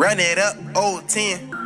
Run it up, old 10.